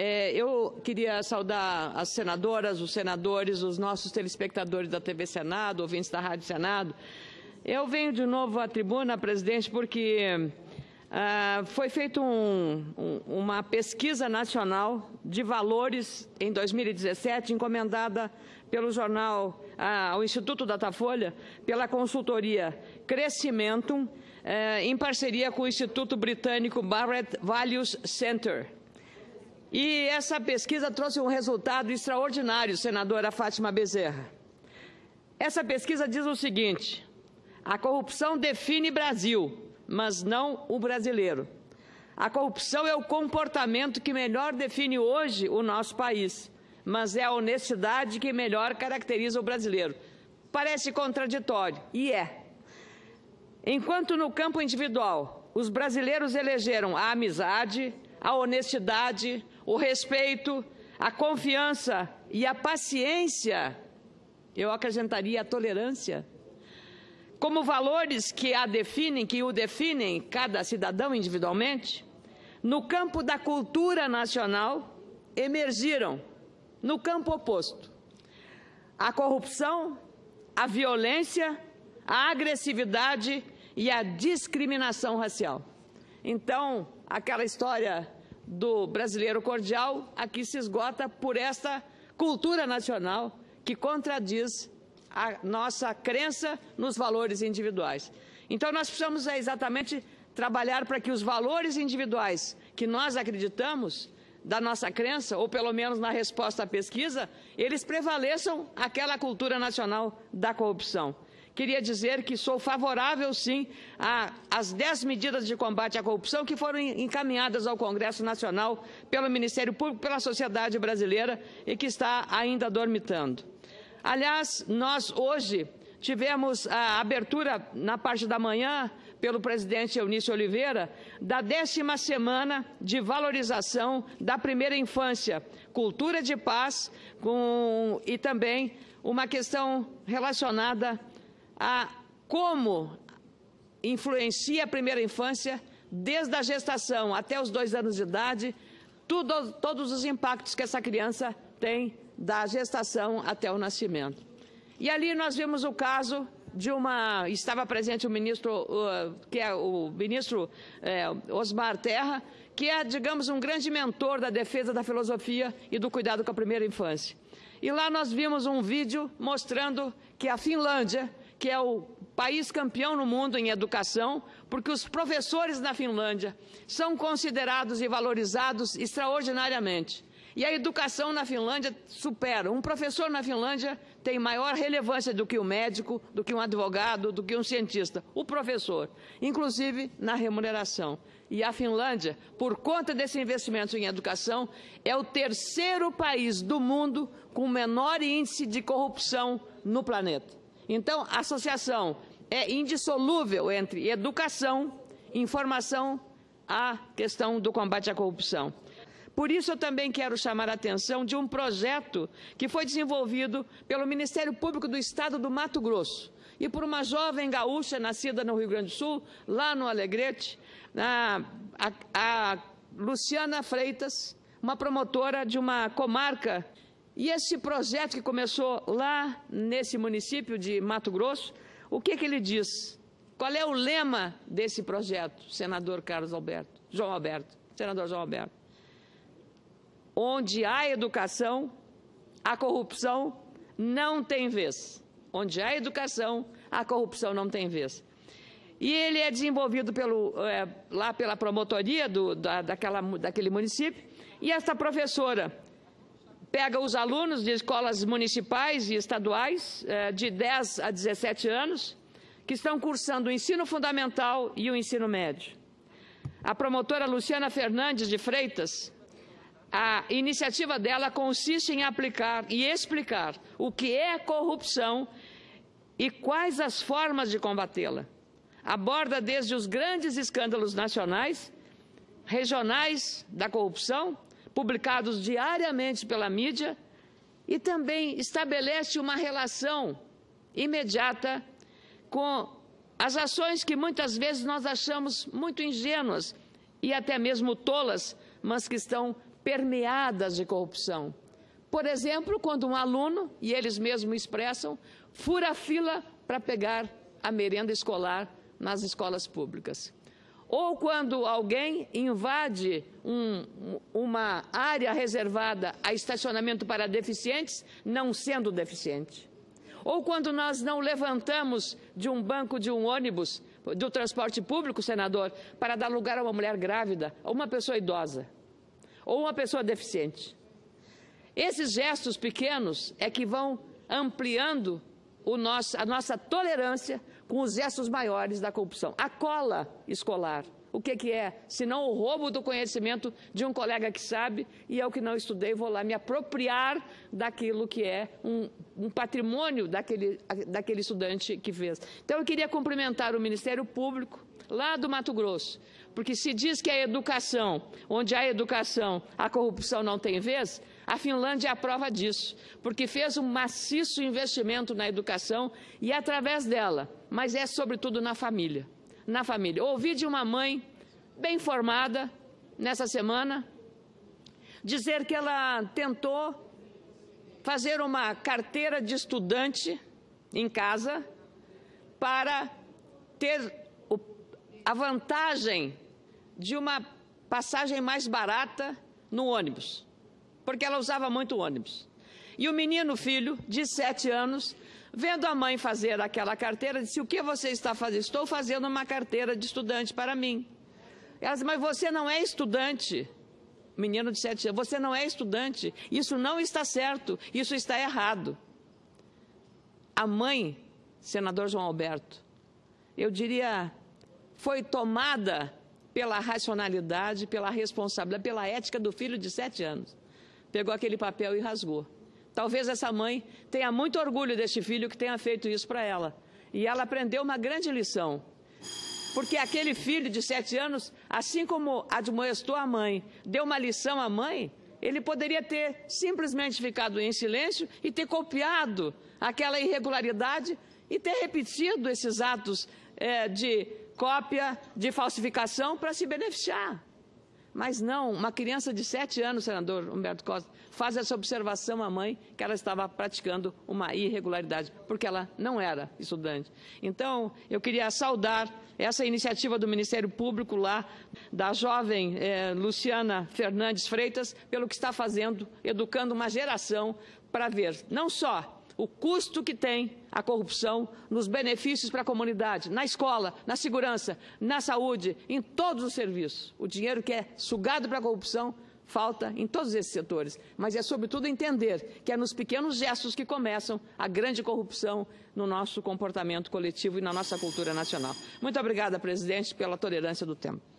É, eu queria saudar as senadoras, os senadores, os nossos telespectadores da TV Senado, ouvintes da Rádio Senado. Eu venho de novo à tribuna, presidente, porque ah, foi feita um, um, uma pesquisa nacional de valores em 2017, encomendada pelo jornal, ah, ao Instituto Datafolha, pela consultoria Crescimentum, eh, em parceria com o Instituto Britânico Barrett Values Center. E essa pesquisa trouxe um resultado extraordinário, senadora Fátima Bezerra. Essa pesquisa diz o seguinte: a corrupção define Brasil mas não o brasileiro. A corrupção é o comportamento que melhor define hoje o nosso país, mas é a honestidade que melhor caracteriza o brasileiro. Parece contraditório, e é. Enquanto no campo individual os brasileiros elegeram a amizade, a honestidade, o respeito, a confiança e a paciência, eu acrescentaria a tolerância como valores que a definem, que o definem cada cidadão individualmente, no campo da cultura nacional emergiram no campo oposto. A corrupção, a violência, a agressividade e a discriminação racial. Então, aquela história do brasileiro cordial aqui se esgota por esta cultura nacional que contradiz a nossa crença nos valores individuais. Então, nós precisamos é, exatamente trabalhar para que os valores individuais que nós acreditamos, da nossa crença, ou pelo menos na resposta à pesquisa, eles prevaleçam aquela cultura nacional da corrupção. Queria dizer que sou favorável, sim, às dez medidas de combate à corrupção que foram encaminhadas ao Congresso Nacional pelo Ministério Público, pela sociedade brasileira e que está ainda dormitando. Aliás, nós hoje tivemos a abertura na parte da manhã pelo presidente Eunício Oliveira da décima semana de valorização da primeira infância, cultura de paz com, e também uma questão relacionada a como influencia a primeira infância desde a gestação até os dois anos de idade, tudo, todos os impactos que essa criança tem da gestação até o nascimento. E ali nós vimos o caso de uma estava presente o ministro que é o ministro uh, Osmar Terra que é digamos um grande mentor da defesa da filosofia e do cuidado com a primeira infância e lá nós vimos um vídeo mostrando que a Finlândia que é o país campeão no mundo em educação porque os professores na Finlândia são considerados e valorizados extraordinariamente e a educação na Finlândia supera. Um professor na Finlândia tem maior relevância do que um médico, do que um advogado, do que um cientista. O professor, inclusive na remuneração. E a Finlândia, por conta desse investimento em educação, é o terceiro país do mundo com menor índice de corrupção no planeta. Então, a associação é indissolúvel entre educação, informação, a questão do combate à corrupção. Por isso, eu também quero chamar a atenção de um projeto que foi desenvolvido pelo Ministério Público do Estado do Mato Grosso e por uma jovem gaúcha nascida no Rio Grande do Sul, lá no Alegrete, a, a, a Luciana Freitas, uma promotora de uma comarca. E esse projeto que começou lá nesse município de Mato Grosso, o que, que ele diz? Qual é o lema desse projeto, senador Carlos Alberto, João Alberto, senador João Alberto? Onde há educação, a corrupção não tem vez. Onde há educação, a corrupção não tem vez. E ele é desenvolvido pelo, é, lá pela promotoria do, da, daquela, daquele município. E essa professora pega os alunos de escolas municipais e estaduais, é, de 10 a 17 anos, que estão cursando o ensino fundamental e o ensino médio. A promotora Luciana Fernandes de Freitas a iniciativa dela consiste em aplicar e explicar o que é corrupção e quais as formas de combatê-la. Aborda desde os grandes escândalos nacionais, regionais da corrupção, publicados diariamente pela mídia, e também estabelece uma relação imediata com as ações que muitas vezes nós achamos muito ingênuas e até mesmo tolas, mas que estão permeadas de corrupção. Por exemplo, quando um aluno, e eles mesmos expressam, fura a fila para pegar a merenda escolar nas escolas públicas. Ou quando alguém invade um, uma área reservada a estacionamento para deficientes, não sendo deficiente. Ou quando nós não levantamos de um banco de um ônibus do transporte público, senador, para dar lugar a uma mulher grávida, ou uma pessoa idosa, ou uma pessoa deficiente. Esses gestos pequenos é que vão ampliando nosso, a nossa tolerância com os gestos maiores da corrupção. A cola escolar. O que, que é? Senão o roubo do conhecimento de um colega que sabe e eu que não estudei vou lá me apropriar daquilo que é um, um patrimônio daquele, daquele estudante que fez. Então eu queria cumprimentar o Ministério Público lá do Mato Grosso, porque se diz que a educação, onde há educação, a corrupção não tem vez, a Finlândia é a prova disso, porque fez um maciço investimento na educação e através dela, mas é sobretudo na família. Na família. Ouvi de uma mãe bem formada nessa semana dizer que ela tentou fazer uma carteira de estudante em casa para ter a vantagem de uma passagem mais barata no ônibus porque ela usava muito ônibus. E o menino filho, de sete anos, vendo a mãe fazer aquela carteira, disse, o que você está fazendo? Estou fazendo uma carteira de estudante para mim. Ela disse, mas você não é estudante. Menino de sete anos, você não é estudante. Isso não está certo, isso está errado. A mãe, senador João Alberto, eu diria, foi tomada pela racionalidade, pela responsabilidade, pela ética do filho de sete anos pegou aquele papel e rasgou. Talvez essa mãe tenha muito orgulho deste filho que tenha feito isso para ela. E ela aprendeu uma grande lição. Porque aquele filho de sete anos, assim como admoestou a mãe, deu uma lição à mãe, ele poderia ter simplesmente ficado em silêncio e ter copiado aquela irregularidade e ter repetido esses atos é, de cópia, de falsificação para se beneficiar. Mas não, uma criança de sete anos, senador Humberto Costa, faz essa observação à mãe que ela estava praticando uma irregularidade, porque ela não era estudante. Então, eu queria saudar essa iniciativa do Ministério Público lá, da jovem eh, Luciana Fernandes Freitas, pelo que está fazendo, educando uma geração para ver não só o custo que tem a corrupção nos benefícios para a comunidade, na escola, na segurança, na saúde, em todos os serviços. O dinheiro que é sugado para a corrupção falta em todos esses setores, mas é sobretudo entender que é nos pequenos gestos que começam a grande corrupção no nosso comportamento coletivo e na nossa cultura nacional. Muito obrigada, presidente, pela tolerância do tempo.